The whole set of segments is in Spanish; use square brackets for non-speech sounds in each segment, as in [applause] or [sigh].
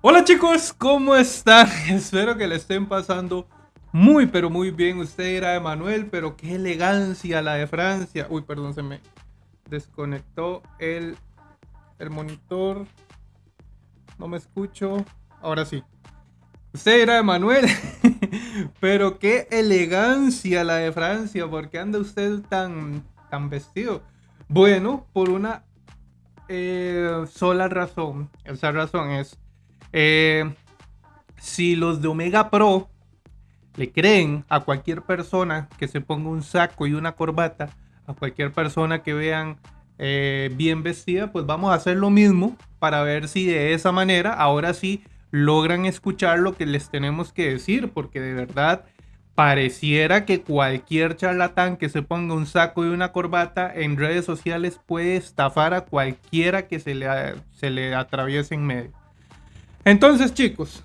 Hola chicos, ¿cómo están? [laughs] Espero que le estén pasando muy pero muy bien. Usted era Emanuel, pero qué elegancia la de Francia. Uy, perdón, se me desconectó el, el monitor. No me escucho. Ahora sí. Usted era Emanuel, [laughs] pero qué elegancia la de Francia. ¿Por qué anda usted tan, tan vestido? Bueno, por una eh, sola razón. Esa razón es eh, si los de Omega Pro le creen a cualquier persona que se ponga un saco y una corbata, a cualquier persona que vean eh, bien vestida, pues vamos a hacer lo mismo para ver si de esa manera ahora sí logran escuchar lo que les tenemos que decir, porque de verdad pareciera que cualquier charlatán que se ponga un saco y una corbata en redes sociales puede estafar a cualquiera que se le, se le atraviese en medio. Entonces, chicos,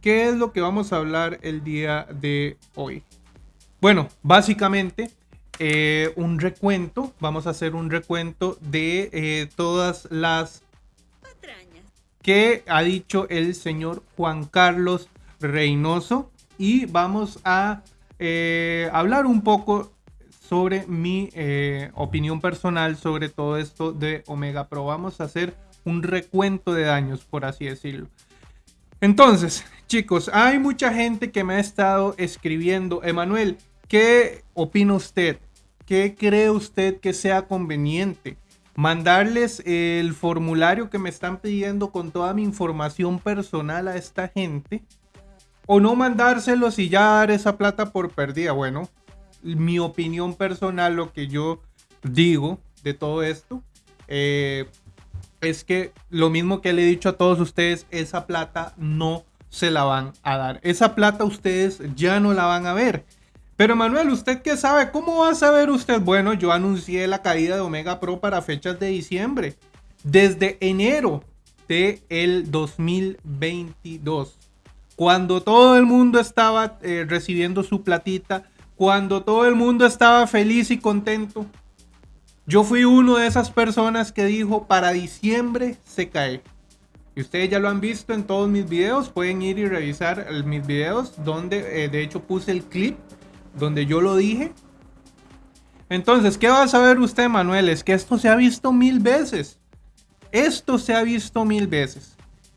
¿qué es lo que vamos a hablar el día de hoy? Bueno, básicamente eh, un recuento, vamos a hacer un recuento de eh, todas las patrañas que ha dicho el señor Juan Carlos Reynoso y vamos a eh, hablar un poco sobre mi opinión personal sobre todo esto de Omega Pro. Vamos a hacer un recuento de daños, por así decirlo. Entonces, chicos, hay mucha gente que me ha estado escribiendo. Emanuel, ¿qué opina usted? ¿Qué cree usted que sea conveniente? ¿Mandarles el formulario que me están pidiendo con toda mi información personal a esta gente? ¿O no mandárselos y ya dar esa plata por perdida? Bueno, mi opinión personal, lo que yo digo de todo esto, eh, es que lo mismo que le he dicho a todos ustedes, esa plata no se la van a dar. Esa plata ustedes ya no la van a ver. Pero Manuel, ¿usted qué sabe? ¿Cómo va a saber usted? Bueno, yo anuncié la caída de Omega Pro para fechas de diciembre. Desde enero de el 2022. Cuando todo el mundo estaba eh, recibiendo su platita. Cuando todo el mundo estaba feliz y contento. Yo fui uno de esas personas que dijo para diciembre se cae. Y ustedes ya lo han visto en todos mis videos. Pueden ir y revisar mis videos donde eh, de hecho puse el clip donde yo lo dije. Entonces, ¿qué va a saber usted, Manuel? Es que esto se ha visto mil veces. Esto se ha visto mil veces.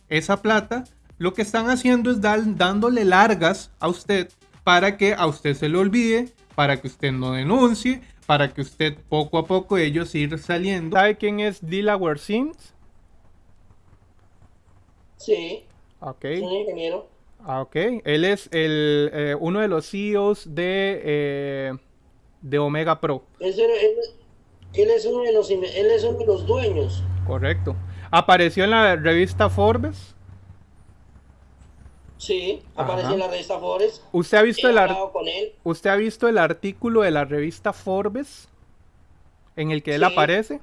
Esa plata, lo que están haciendo es dándole largas a usted para que a usted se le olvide, para que usted no denuncie, para que usted poco a poco ellos ir saliendo. ¿Sabe quién es Delaware Sims? Sí. Ok. Es un ingeniero. Ah, ok. Él es el, eh, uno de los CEOs de, eh, de Omega Pro. Él, es uno de los, él es uno de los dueños. Correcto. Apareció en la revista Forbes. Sí, aparece en la revista Forbes. ¿Usted ha visto el ¿Usted ha visto el artículo de la revista Forbes en el que él aparece?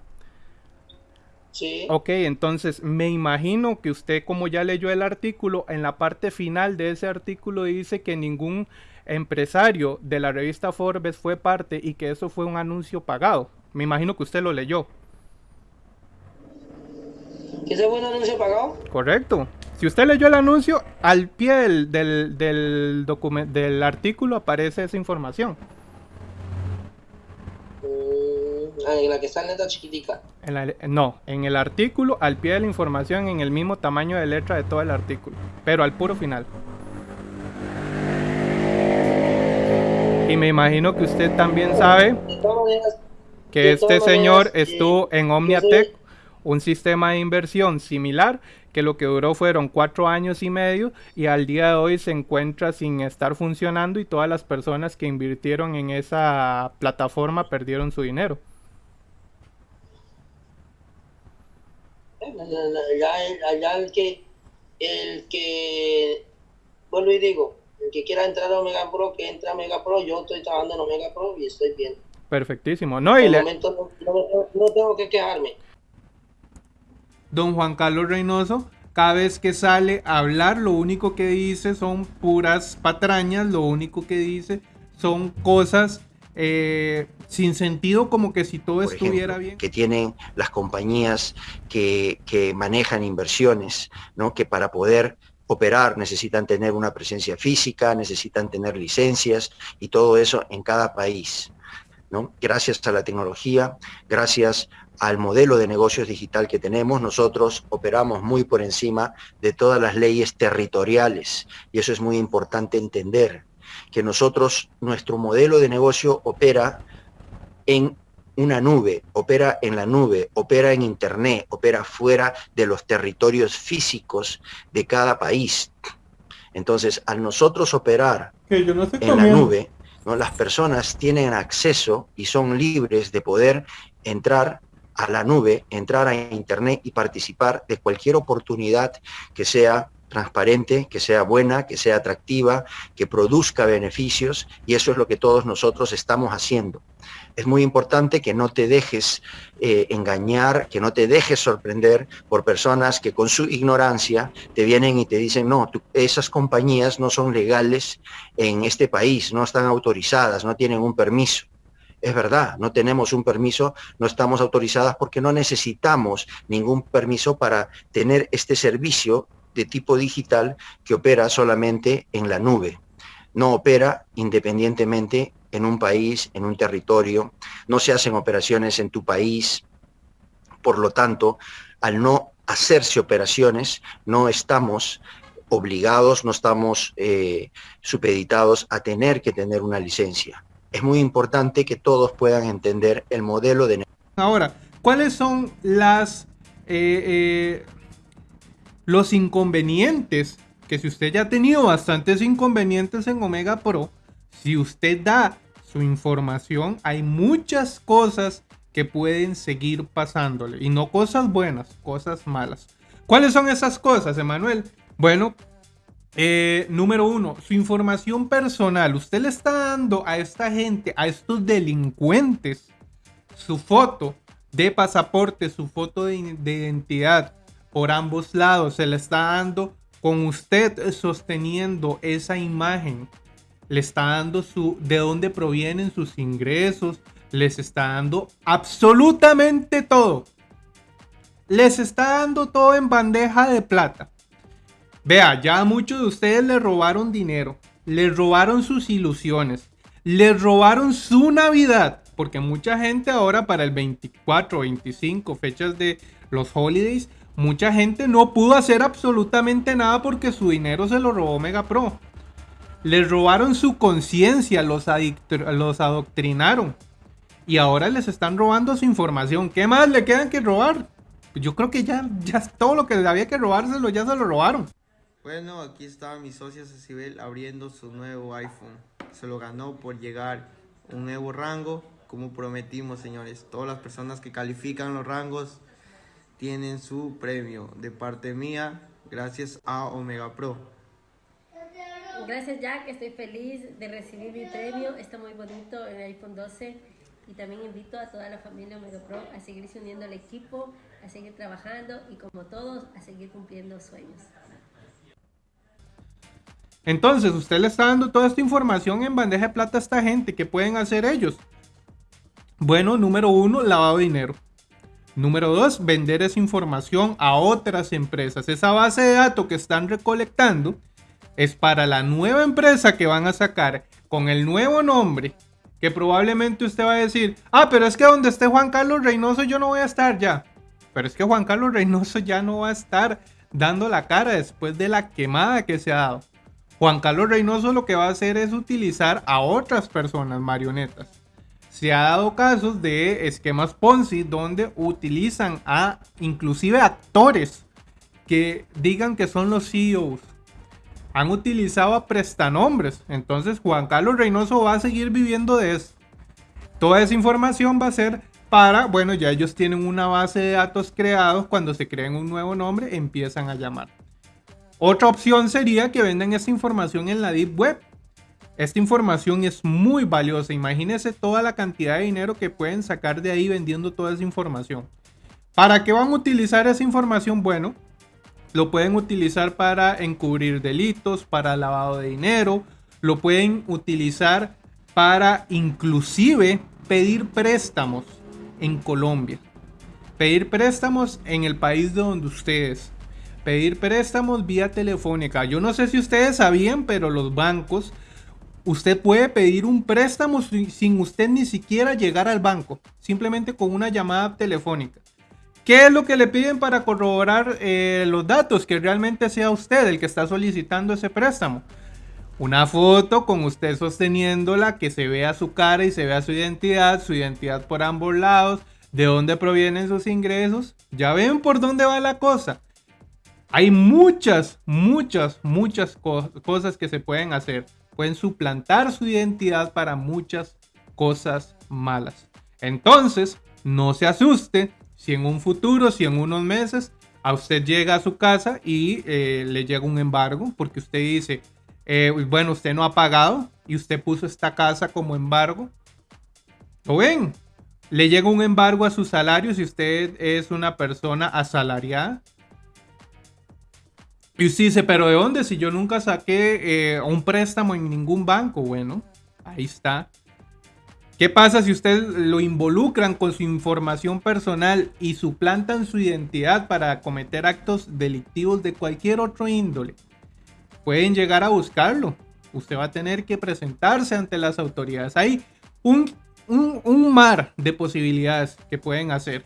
Sí. Ok, entonces me imagino que usted como ya leyó el artículo, en la parte final de ese artículo dice que ningún empresario de la revista Forbes fue parte y que eso fue un anuncio pagado. Me imagino que usted lo leyó. ¿Que ese fue un anuncio pagado? Correcto. Si usted leyó el anuncio, al pie del, del, del, artículo aparece esa información. Mm, ah, en la que está en letra chiquitica. no, en el artículo, al pie de la información, en el mismo tamaño de letra de todo el artículo, pero al puro final. Y me imagino que usted también sabe que este señor estuvo en Omniatech, un sistema de inversión similar que lo que duró fueron cuatro años y medio y al día de hoy se encuentra sin estar funcionando y todas las personas que invirtieron en esa plataforma perdieron su dinero. Allá, el que, el que, vuelvo y digo, el que quiera entrar a Omega Pro, que entre a Omega Pro, yo estoy trabajando en Omega Pro y estoy bien. Perfectísimo. No, y le... momento no tengo que quejarme don Juan Carlos Reynoso, cada vez que sale a hablar, lo único que dice son puras patrañas, lo único que dice son cosas eh, sin sentido, como que si todo estuviera bien. Que tienen las compañías que, manejan inversiones, ¿no? que para poder operar necesitan tener una presencia física, necesitan tener licencias y todo eso en cada país. ¿no? Gracias a la tecnología, gracias al modelo de negocios digital que tenemos, nosotros operamos muy por encima de todas las leyes territoriales y eso es muy importante entender, que nosotros, nuestro modelo de negocio opera en una nube, opera en la nube, opera en Internet, opera fuera de los territorios físicos de cada país. Entonces, al nosotros operar en la nube, ¿no? las personas tienen acceso y son libres de poder entrar a la nube, entrar a Internet y participar de cualquier oportunidad que sea transparente, que sea buena, que sea atractiva, que produzca beneficios y eso es lo que todos nosotros estamos haciendo. Es muy importante que no te dejes eh, engañar, que no te dejes sorprender por personas que con su ignorancia te vienen y te dicen, no, esas compañías no son legales en este país, no están autorizadas, no tienen un permiso. Es verdad, no tenemos un permiso, no estamos autorizadas porque no necesitamos ningún permiso para tener este servicio de tipo digital que opera solamente en la nube. No opera independientemente en un país, en un territorio, no se hacen operaciones en tu país. Por lo tanto, al no hacerse operaciones, no estamos obligados, no estamos eh, supeditados a tener que tener una licencia. Es muy importante que todos puedan entender el modelo de... Ahora, ¿cuáles son las... Eh, eh, los inconvenientes, que si usted ya ha tenido bastantes inconvenientes en Omega Pro, si usted da su información, hay muchas cosas que pueden seguir pasándole. Y no cosas buenas, cosas malas. ¿Cuáles son esas cosas, Emanuel? Bueno, eh, número uno, su información personal. Usted le está dando a esta gente, a estos delincuentes, su foto de pasaporte, su foto de, de identidad, por ambos lados. Se le está dando con usted sosteniendo esa imagen. Le está dando su de dónde provienen sus ingresos. Les está dando absolutamente todo. Les está dando todo en bandeja de plata. Vea, ya muchos de ustedes le robaron dinero. Les robaron sus ilusiones. Les robaron su Navidad. Porque mucha gente ahora para el 24, 25, fechas de los holidays, mucha gente no pudo hacer absolutamente nada porque su dinero se lo robó Mega Pro. Les robaron su conciencia, los, los adoctrinaron. Y ahora les están robando su información. ¿Qué más le quedan que robar? Yo creo que ya, ya todo lo que había que robárselo ya se lo robaron. Bueno, aquí está mi socia Cecibel abriendo su nuevo iPhone. Se lo ganó por llegar un nuevo rango, como prometimos, señores. Todas las personas que califican los rangos tienen su premio de parte mía gracias a Omega Pro. Gracias Jack, estoy feliz de recibir mi premio, está muy bonito el iPhone 12 y también invito a toda la familia Omega Pro a seguirse uniendo al equipo, a seguir trabajando y como todos a seguir cumpliendo sueños. Entonces, usted le está dando toda esta información en bandeja de plata a esta gente. ¿Qué pueden hacer ellos? Bueno, número uno, lavado de dinero. Número dos, vender esa información a otras empresas. Esa base de datos que están recolectando es para la nueva empresa que van a sacar con el nuevo nombre. Que probablemente usted va a decir, ah, pero es que donde esté Juan Carlos Reynoso yo no voy a estar ya. Pero es que Juan Carlos Reynoso ya no va a estar dando la cara después de la quemada que se ha dado. Juan Carlos Reynoso lo que va a hacer es utilizar a otras personas marionetas se ha dado casos de esquemas Ponzi donde utilizan a inclusive actores que digan que son los CEOs. Han utilizado a prestanombres. Entonces Juan Carlos Reynoso va a seguir viviendo de eso. Toda esa información va a ser para, bueno, ya ellos tienen una base de datos creados. Cuando se creen un nuevo nombre, empiezan a llamar. Otra opción sería que vendan esa información en la Deep Web esta información es muy valiosa. Imagínense toda la cantidad de dinero que pueden sacar de ahí vendiendo toda esa información. ¿Para qué van a utilizar esa información? Bueno, lo pueden utilizar para encubrir delitos, para lavado de dinero, lo pueden utilizar para inclusive pedir préstamos en Colombia. Pedir préstamos en el país de donde ustedes. Pedir préstamos vía telefónica. Yo no sé si ustedes sabían, pero los bancos, usted puede pedir un préstamo sin usted ni siquiera llegar al banco, simplemente con una llamada telefónica. ¿Qué es lo que le piden para corroborar eh, los datos? Que realmente sea usted el que está solicitando ese préstamo. Una foto con usted sosteniéndola, que se vea su cara y se vea su identidad, su identidad por ambos lados, de dónde provienen sus ingresos. Ya ven por dónde va la cosa. Hay muchas, muchas, muchas cosas que se pueden hacer. Pueden suplantar su identidad para muchas cosas malas. Entonces, no se asuste si en un futuro, si en unos meses, a usted llega a su casa y eh, le llega un embargo, porque usted dice, eh, bueno, usted no ha pagado y usted puso esta casa como embargo. ¿Lo ven? Le llega un embargo a su salario si usted es una persona asalariada. Y usted dice, pero ¿de dónde? Si yo nunca saqué eh, un préstamo en ningún banco. Bueno, ahí está. ¿Qué pasa si usted lo involucran con su información personal y suplantan su identidad para cometer actos delictivos de cualquier otro índole? Pueden llegar a buscarlo. Usted va a tener que presentarse ante las autoridades. Hay un un, mar de posibilidades que pueden hacer.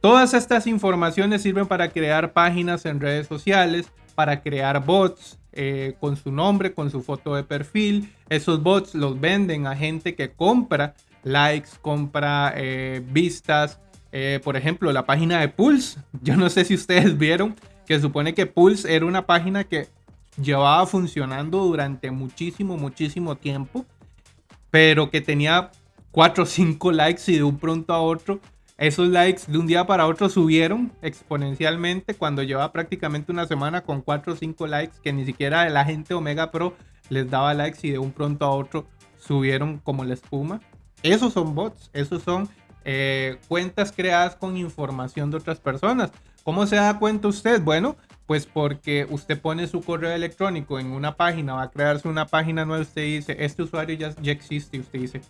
Todas estas informaciones sirven para crear páginas en redes sociales, para crear bots eh, con su nombre, con su foto de perfil. Esos bots los venden a gente que compra likes, compra eh, vistas. Eh, por ejemplo, la página de Pulse. [laughs] Yo no sé si ustedes vieron que supone que Pulse era una página que llevaba funcionando durante muchísimo, muchísimo tiempo pero que tenía 4 o 5 likes y de un pronto a otro esos likes de un día para otro subieron exponencialmente cuando lleva prácticamente una semana con 4 o 5 likes que ni siquiera la gente Omega Pro les daba likes y de un pronto a otro subieron como la espuma. Esos son bots, esos son eh, cuentas creadas con información de otras personas. ¿Cómo se da cuenta usted? Bueno, pues porque usted pone su correo electrónico en una página, va a crearse una página nueva, usted dice, este usuario ya, ya existe, usted dice,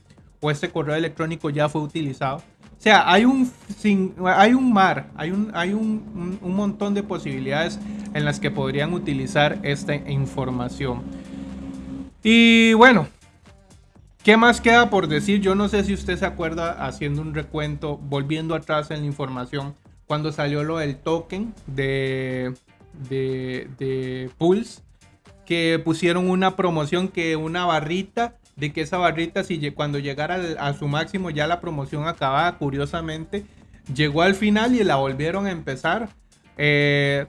o este correo electrónico ya fue utilizado. O sea, hay un, hay un mar, hay, un, hay un, un, montón de posibilidades en las que podrían utilizar esta información. Y bueno, ¿qué más queda por decir? Yo no sé si usted se acuerda haciendo un recuento, volviendo atrás en la información, cuando salió lo del token de de, Pulse que pusieron una promoción que una barrita de que esa barrita si cuando llegara a su máximo ya la promoción acababa curiosamente llegó al final y la volvieron a empezar. Eh,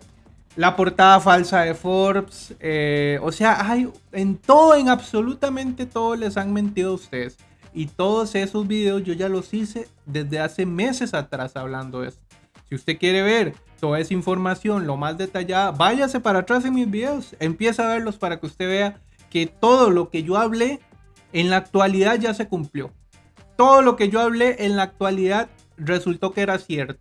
la portada falsa de Forbes eh, o sea hay en todo en absolutamente todo les han mentido a ustedes. Y todos esos videos yo ya los hice desde hace meses atrás hablando de esto. Si usted quiere ver toda esa información, lo más detallada, váyase para atrás en mis videos, empieza a verlos para que usted vea que todo lo que yo hablé en la actualidad ya se cumplió. Todo lo que yo hablé en la actualidad resultó que era cierto.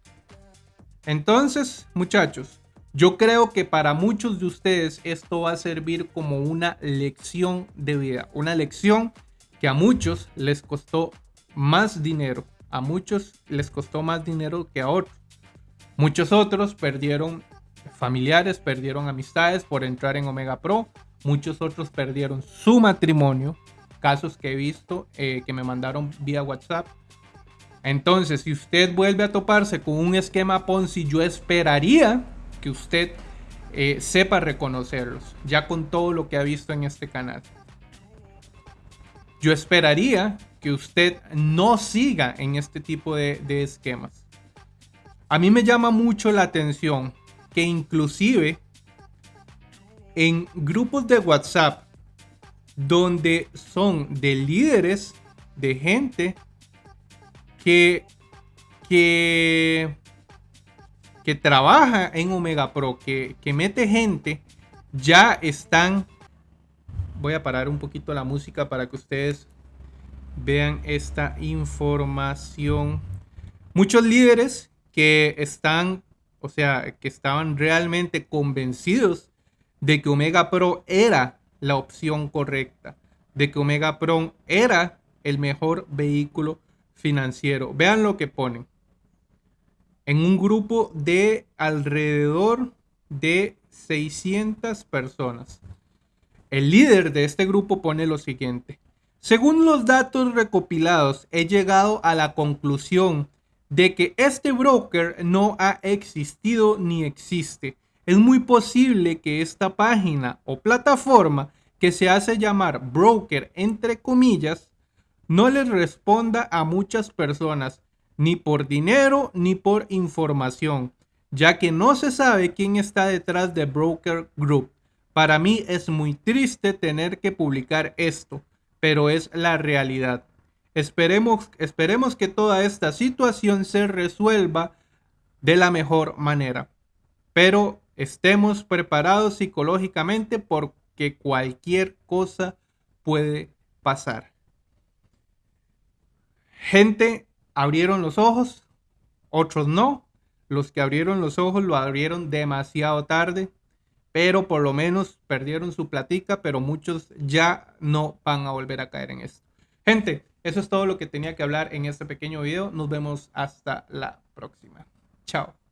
Entonces, muchachos, yo creo que para muchos de ustedes esto va a servir como una lección de vida, una lección que a muchos les costó más dinero, a muchos les costó más dinero que a otros. Muchos otros perdieron familiares, perdieron amistades por entrar en Omega Pro. Muchos otros perdieron su matrimonio. Casos que he visto eh, que me mandaron vía WhatsApp. Entonces, si usted vuelve a toparse con un esquema Ponzi, yo esperaría que usted eh, sepa reconocerlos, ya con todo lo que ha visto en este canal. Yo esperaría que usted no siga en este tipo de esquemas. A mí me llama mucho la atención que inclusive en grupos de WhatsApp donde son de líderes, de gente que, que, que trabaja en Omega Pro, que, que mete gente, ya están... Voy a parar un poquito la música para que ustedes vean esta información. Muchos líderes que están, o sea, que estaban realmente convencidos de que Omega Pro era la opción correcta, de que Omega Pro era el mejor vehículo financiero. Vean lo que ponen. En un grupo de alrededor de 600 personas. El líder de este grupo pone lo siguiente. Según los datos recopilados, he llegado a la conclusión de que este broker no ha existido ni existe. Es muy posible que esta página o plataforma que se hace llamar broker entre comillas no les responda a muchas personas ni por dinero ni por información, ya que no se sabe quién está detrás de Broker Group. Para mí es muy triste tener que publicar esto, pero es la realidad. Esperemos, esperemos que toda esta situación se resuelva de la mejor manera, pero estemos preparados psicológicamente porque cualquier cosa puede pasar. Gente abrieron los ojos, otros no. Los que abrieron los ojos lo abrieron demasiado tarde pero por lo menos perdieron su platica, pero muchos ya no van a volver a caer en esto. Gente, eso es todo lo que tenía que hablar en este pequeño video. Nos vemos hasta la próxima. Chao.